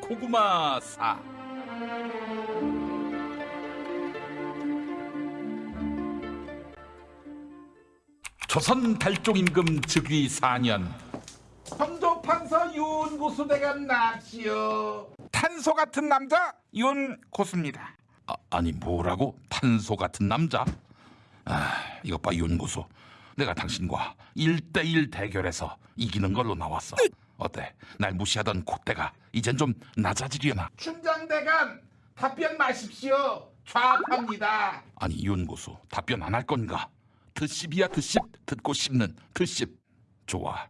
고구마사 조선 달종 임금 즉위 4년 성조판서 윤고수대감 납시오. 탄소 같은 남자 윤고수입니다. 아, 아니 뭐라고? 탄소 같은 남자? 아 이것 봐 윤고수 내가 당신과 1대1 대결에서 이기는 걸로 나왔어 어때? 날 무시하던 콧대가 이젠 좀 낮아지려나? 춘장대감 답변 마십시오. 좌합합니다. 아니 윤고수 답변 안 할 건가? 드십이야 드십 듣고 씹는 드십 좋아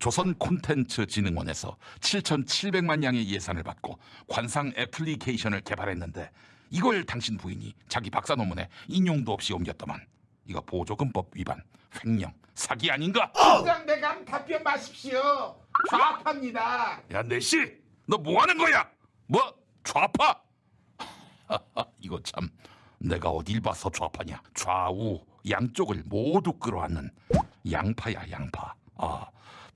조선 콘텐츠 진흥원에서 7,700만 양의 예산을 받고 관상 애플리케이션을 개발했는데 이걸 당신 부인이 자기 박사 논문에 인용도 없이 옮겼더만 이거 보조금법 위반 횡령 사기 아닌가? 춘장대감 답변 마십시오. 좌합합니다. 야 내씨 너 뭐 하는 거야? 뭐? 좌파? 이거 참 내가 어딜 봐서 좌파냐? 좌우 양쪽을 모두 끌어안는 양파야 양파. 아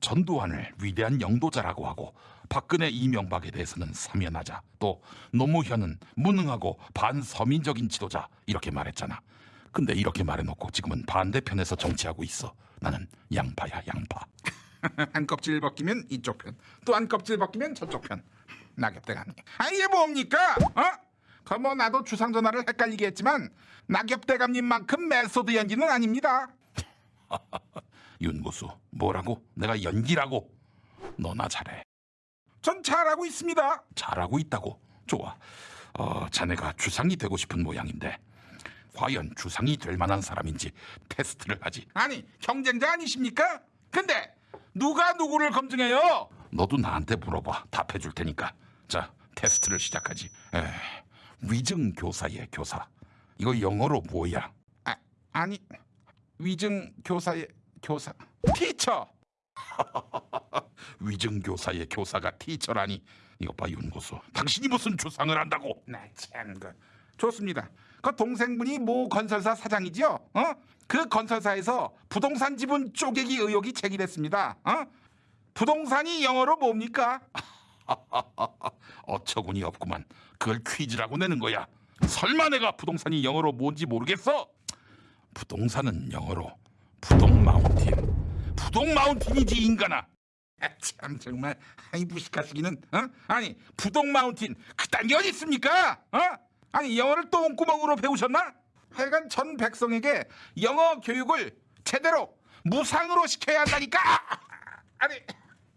전두환을 위대한 영도자라고 하고 박근혜 이명박에 대해서는 사면하자. 또 노무현은 무능하고 반서민적인 지도자. 이렇게 말했잖아. 근데 이렇게 말해놓고 지금은 반대편에서 정치하고 있어. 나는 양파야 양파 한 껍질 벗기면 이쪽 편, 또 한 껍질 벗기면 저쪽 편. 낙엽대감님. 아 이게 뭡니까? 어? 그뭐 나도 주상 전하를 헷갈리게 했지만 낙엽대감님만큼 메소드 연기는 아닙니다. 윤고수 뭐라고? 내가 연기라고? 너나 잘해 전 잘하고 있습니다. 잘하고 있다고 좋아 어, 자네가 주상이 되고 싶은 모양인데 과연 주상이 될 만한 사람인지 테스트를 하지 아니 경쟁자 아니십니까? 근데 누가 누구를 검증해요? 너도 나한테 물어봐. 답해줄 테니까. 자 테스트를 시작하지. 에, 위증 교사의 교사. 이거 영어로 뭐야? 아, 아니 위증 교사의 교사. 티처. 위증 교사의 교사가 티처라니. 이것 봐 윤고수. 당신이 무슨 주상을 한다고? 나 참 그 좋습니다. 그 동생분이 모 건설사 사장이죠? 어? 그 건설사에서 부동산 지분 쪼개기 의혹이 제기됐습니다. 어? 부동산이 영어로 뭡니까? 어처구니 없구만. 그걸 퀴즈라고 내는 거야. 설마 내가 부동산이 영어로 뭔지 모르겠어? 부동산은 영어로 부동 마운틴. 부동 마운틴이지 인간아. 아, 참 정말 아이 무식하시기는 어? 아니 부동 마운틴 그딴 게 어디 있습니까? 어? 아니 영어를 똥구멍으로 배우셨나? 하여간 전 백성에게 영어 교육을 제대로 무상으로 시켜야 한다니까. 아니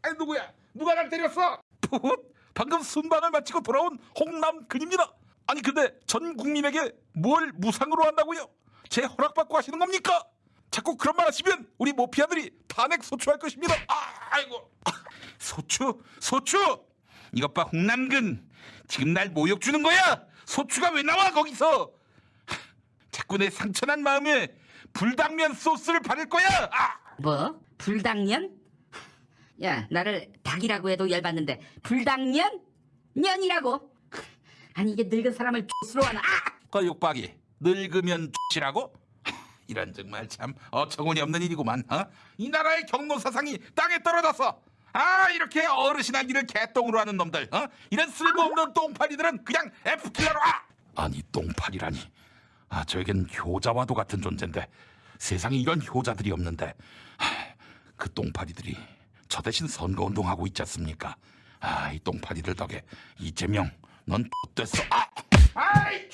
아니 누구야? 누가 날 때렸어? 풋! 방금 순방을 마치고 돌아온 홍남근입니다. 아니 근데 전 국민에게 뭘 무상으로 한다고요? 제 허락받고 하시는 겁니까? 자꾸 그런 말 하시면 우리 모피아들이 탄핵 소추할 것입니다. 아, 아이고 소추? 소추? 이것 봐 홍남근 지금 날 모욕 주는 거야? 소추가 왜 나와 거기서? 하, 자꾸 내 상처난 마음에 불당면 소스를 바를 거야. 아! 뭐? 불당년? 야, 나를 닭이라고 해도 열받는데 불당년? 년이라고? 아니 이게 늙은 사람을 X로 하나? 아! 그 욕박이 늙으면 X라고? 이런 정말 참 어처구니 없는 일이구만. 어? 이 나라의 경로 사상이 땅에 떨어졌어. 아 이렇게 어르신한 일을 개똥으로 하는 놈들, 어? 이런 쓸모없는 똥파리들은 그냥 F킬러로 와. 아니 똥팔이라니. 아 저에겐 효자와도 같은 존재인데 세상에 이런 효자들이 없는데 하, 그 똥파리들이 저 대신 선거운동하고 있지 않습니까? 아 이 똥파리들 덕에 이재명 넌 X됐어. 아! 아이